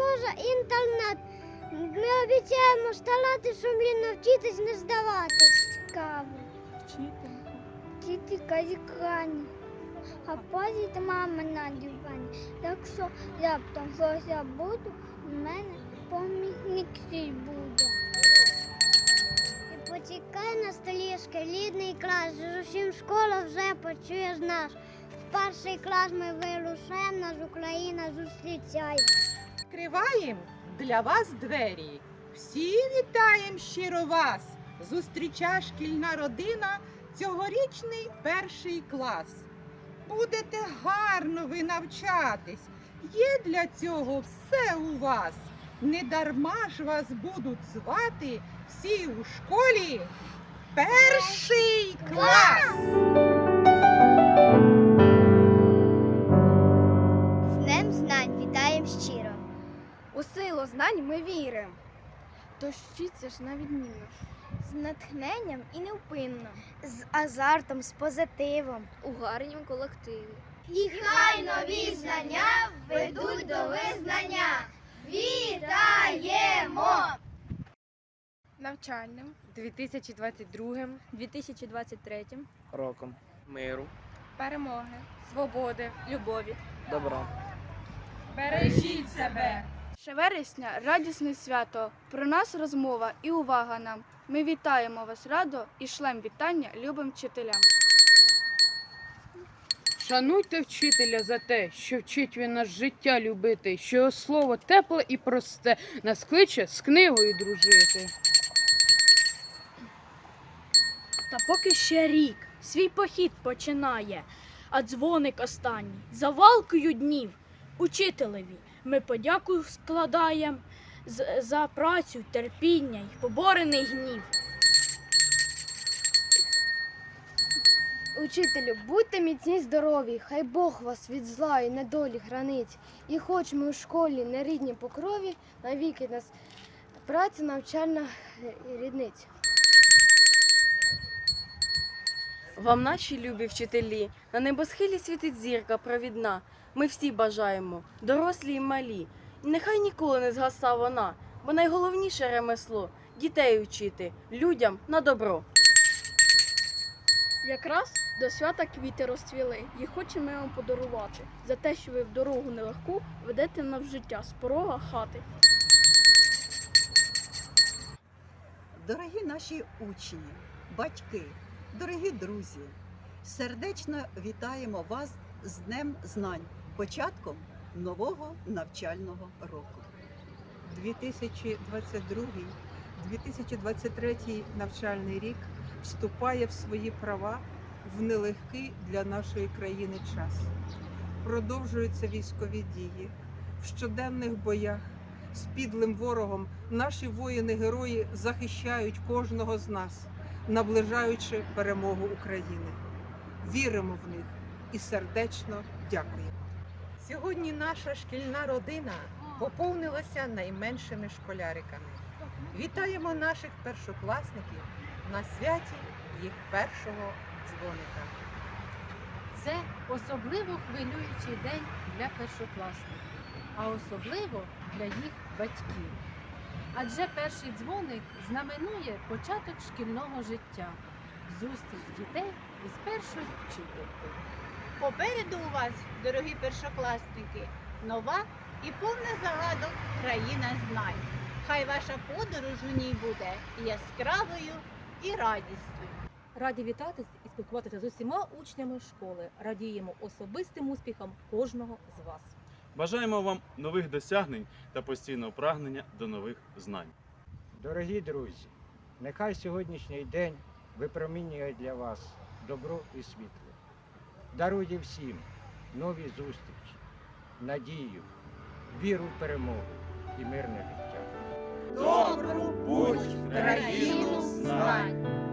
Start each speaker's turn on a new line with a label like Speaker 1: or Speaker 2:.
Speaker 1: допоможе інтернет. Ми обіцяємо старати сумлінно вчитись не здаватись. Цікаво.
Speaker 2: Вчителька.
Speaker 1: Вчителька лікарні. А потім мама на дивані. Якщо раптом щось забуду, в мене помічник свій буде. І почекай на столі шкільний клас. З усім школа вже почує нас. В перший клас ми вирушаємо, нас Україна зустрічає.
Speaker 3: Відкриваємо для вас двері. Всі вітаємо щиро вас. Зустріча шкільна родина, цьогорічний перший клас. Будете гарно ви навчатись. Є для цього все у вас. Не дарма ж вас будуть звати всі у школі. Перший клас!
Speaker 2: У силу знань ми віримо. Тож вчіться ж на відмінно. З натхненням і невпинно.
Speaker 1: З азартом, з позитивом.
Speaker 2: У гарнім колективі.
Speaker 1: І хай нові знання ведуть до визнання. Вітаємо!
Speaker 2: Навчальним.
Speaker 4: 2022
Speaker 2: 2023
Speaker 5: роком миру,
Speaker 2: перемоги.
Speaker 4: свободи,
Speaker 5: любові, добра.
Speaker 3: Бережіть себе!
Speaker 2: Ще вересня радісне свято. Про нас розмова і увага нам. Ми вітаємо вас радо і шлем вітання любим вчителям.
Speaker 4: Шануйте вчителя за те, що вчить він нас життя любити, що його слово тепле і просте, нас кличе з книгою дружити.
Speaker 6: Та поки ще рік свій похід починає, а дзвоник останній за валкою днів. Учителеві ми подяку складаєм з- за працю, терпіння й поборений гнів.
Speaker 7: Учителю, будьте міцні здорові, хай Бог вас від зла і недолі гранить. І хоч ми у школі не рідні по крові, навіки нас праця навчальна рідниця.
Speaker 8: Вам наші любі вчителі, на небосхилі світить зірка провідна. Ми всі бажаємо, дорослі й малі. І нехай ніколи не згаса вона, бо найголовніше ремесло дітей учити, людям на добро.
Speaker 6: Якраз до свята квіти розцвіли, і хочемо вам подарувати за те, що ви в дорогу нелегку ведете нам в життя з порога хати.
Speaker 9: Дорогі наші учні, батьки, дорогі друзі, сердечно вітаємо вас з Днем знань, початком нового навчального року.
Speaker 3: 2022-2023 навчальний рік вступає в свої права в нелегкий для нашої країни час. Продовжуються військові дії. В щоденних боях з підлим ворогом наші воїни-герої захищають кожного з нас, наближаючи перемогу України. Віримо в них і сердечно дякуємо. Сьогодні наша шкільна родина поповнилася найменшими школяриками. Вітаємо наших першокласників на святі їх першого дзвоника.
Speaker 10: Це особливо хвилюючий день для першокласників, а особливо для їх батьків. Адже перший дзвоник знаменує початок шкільного життя, зустріч дітей із першою вчителькою.
Speaker 11: Попереду у вас, дорогі першокласники, нова і повна загадок країна знань. Хай ваша подорож у ній буде яскравою і радісною.
Speaker 10: Раді вітатись і спілкуватися з усіма учнями школи. Радіємо особистим успіхам кожного з вас.
Speaker 12: Бажаємо вам нових досягнень та постійного прагнення до нових знань.
Speaker 5: Дорогі друзі, нехай сьогоднішній день випромінює для вас добро і світло. Дарує всім нові зустрічі, надію, віру в перемогу і мирне життя.
Speaker 3: Добру путь в країну знань!